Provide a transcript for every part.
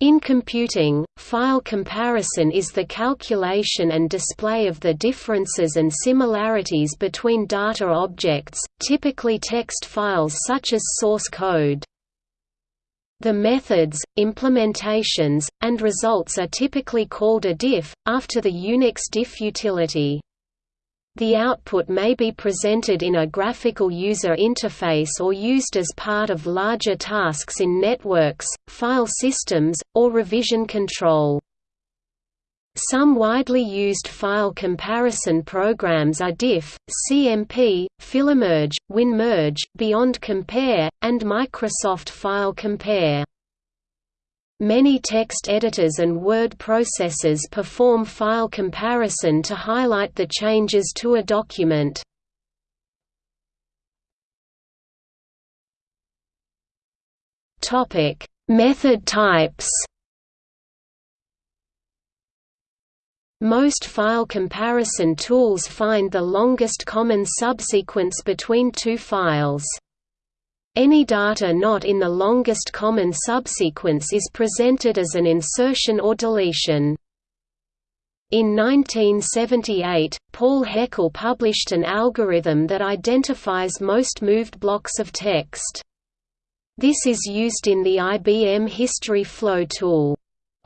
In computing, file comparison is the calculation and display of the differences and similarities between data objects, typically text files such as source code. The methods, implementations, and results are typically called a diff, after the Unix diff utility. The output may be presented in a graphical user interface or used as part of larger tasks in networks, file systems, or revision control. Some widely used file comparison programs are Diff, CMP, Filemerge, WinMerge, Beyond Compare, and Microsoft File Compare. Many text editors and word processors perform file comparison to highlight the changes to a document. Topic: Method types Most file comparison tools find the longest common subsequence between two files. Any data not in the longest common subsequence is presented as an insertion or deletion. In 1978, Paul Heckel published an algorithm that identifies most moved blocks of text. This is used in the IBM History Flow tool.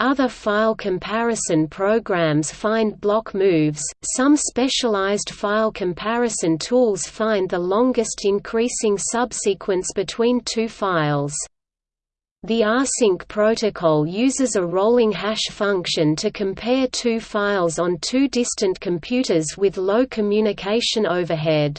Other file comparison programs find block moves, some specialized file comparison tools find the longest increasing subsequence between two files. The rsync protocol uses a rolling hash function to compare two files on two distant computers with low communication overhead.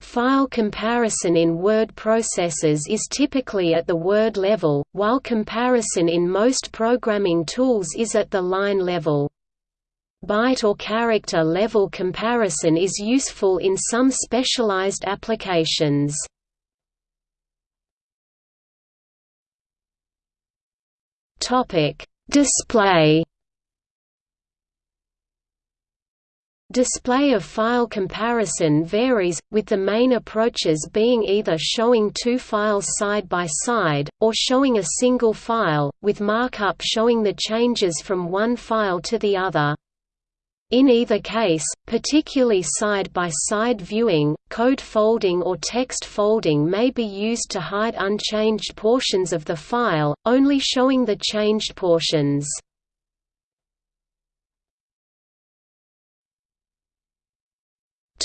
File comparison in word processors is typically at the word level, while comparison in most programming tools is at the line level. Byte or character level comparison is useful in some specialized applications. Display Display of file comparison varies, with the main approaches being either showing two files side by side, or showing a single file, with markup showing the changes from one file to the other. In either case, particularly side-by-side -side viewing, code folding or text folding may be used to hide unchanged portions of the file, only showing the changed portions.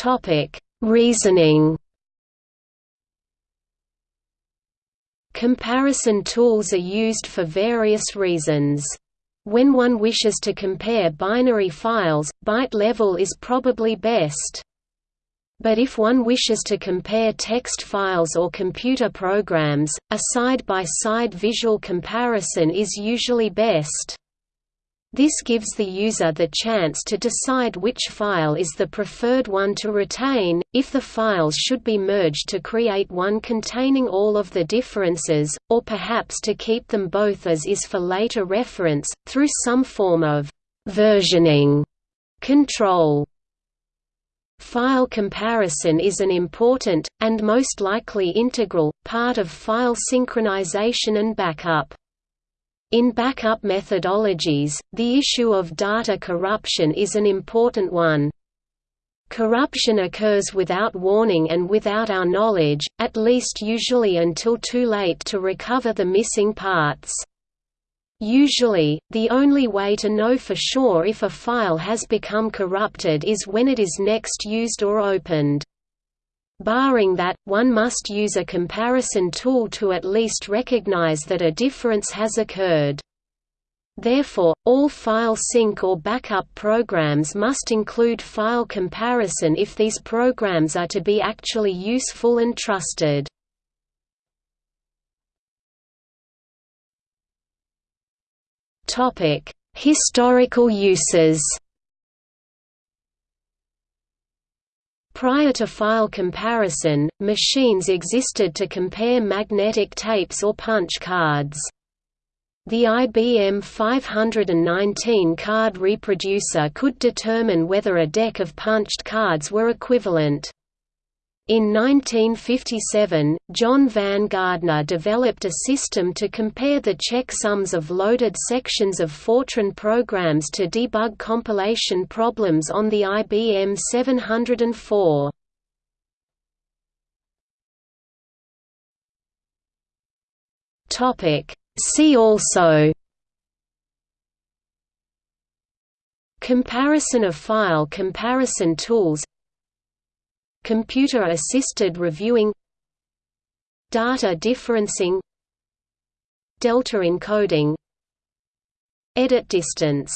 Topic: Reasoning. Comparison tools are used for various reasons. When one wishes to compare binary files, byte level is probably best. But if one wishes to compare text files or computer programs, a side-by-side -side visual comparison is usually best. This gives the user the chance to decide which file is the preferred one to retain, if the files should be merged to create one containing all of the differences, or perhaps to keep them both as is for later reference, through some form of «versioning» control. File comparison is an important, and most likely integral, part of file synchronization and backup. In backup methodologies, the issue of data corruption is an important one. Corruption occurs without warning and without our knowledge, at least usually until too late to recover the missing parts. Usually, the only way to know for sure if a file has become corrupted is when it is next used or opened. Barring that, one must use a comparison tool to at least recognize that a difference has occurred. Therefore, all file sync or backup programs must include file comparison if these programs are to be actually useful and trusted. Historical uses Prior to file comparison, machines existed to compare magnetic tapes or punch cards. The IBM 519 card reproducer could determine whether a deck of punched cards were equivalent. In 1957, John Van Gardner developed a system to compare the checksums of loaded sections of Fortran programs to debug compilation problems on the IBM 704. See also Comparison of file comparison tools Computer-assisted reviewing Data differencing Delta encoding Edit distance